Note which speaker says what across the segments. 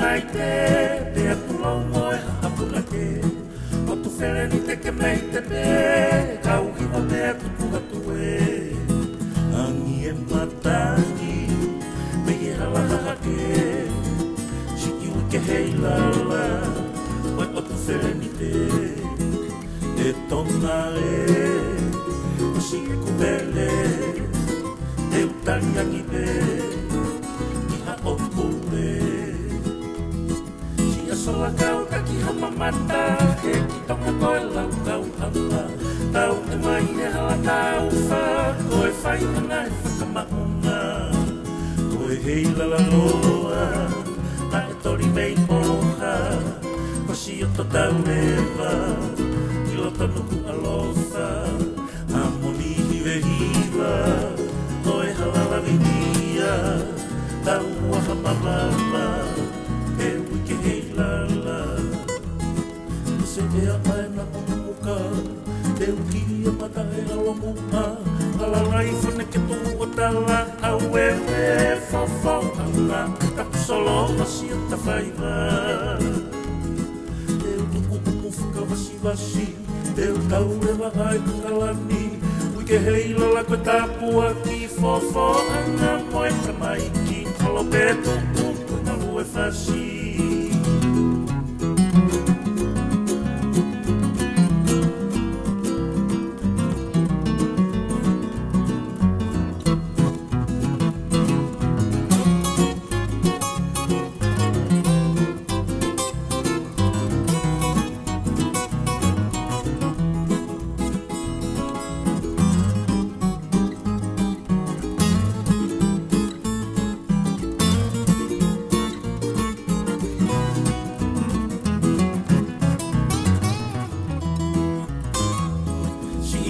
Speaker 1: mai te Te atu lau moe hapuna ke O tu where ni te ke mei te pe Kau hiwa me atu puha tu e Angi e matangi Me i hala haha ke Shiki ui ke hei lala Wai o tu where ni te. Te tona e Si asola kau kaki hama mata He ki tonga koe lau kau hama Tau te mai e hala kau wha Koe whai ana e whakamaunga Koe hei lala loa Na e tori mei moha Ko si o to tau rewa Ki loto nuku alofa Amoni hive hiva Koe halala vinia Tau waha e a mai na muka Te uki a mata e alo muka. Ala rai fune ke tu o tala Au e e fofo Anga tapu solo Masi a ta whaiva Te utuku umu fuka wasi Te utau e wa ai kungalani Wike hei lala koe tapua ki fofo Anga moe kamaiki Kalo petu kuku na lue fasi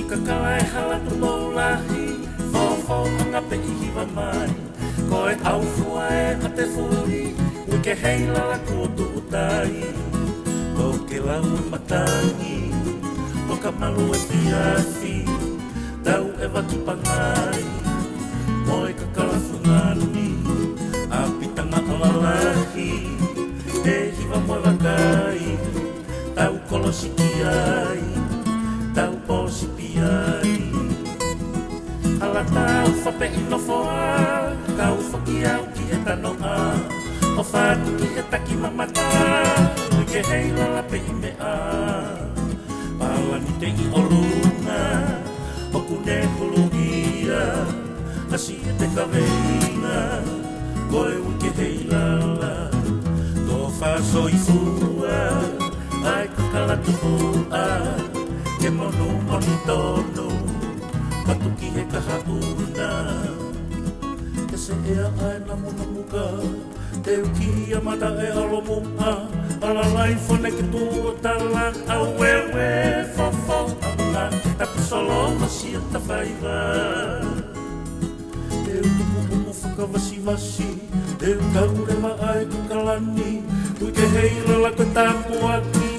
Speaker 1: Ka i hala tu mou lahi Fofo anga pe i hiwa mai. Ko e au fua e a te furi Uke hei lala kua tu utai. Ko ke lau matangi Ko ka malu e piafi Tau e watu pangai. Mo e kakala fungani A pitanga ala lahi E hiwa moe wakai Tau kolosiki ai tau whape ino foa Kau whaki au ki e tano a O whātu ki e taki mamata ke hei lala pe i me a Pala ni te i o lunga O kune hulugia Asi e te kaweina Koe ui ke hei lala Ko whaso i fua Ai kakala tupu a Ke monu monu tonu katu ki he kaha tūna Te se ea ae na muna muka Te uki ia mata e alo mumha Ala lai fone ki tū o tala. A we we fo fo amula Ta pisolo ma si a ta whaiva Te uki mumu mu fuka vasi vasi Te uka ure ma ae kukalani Ui ke hei lala koe aki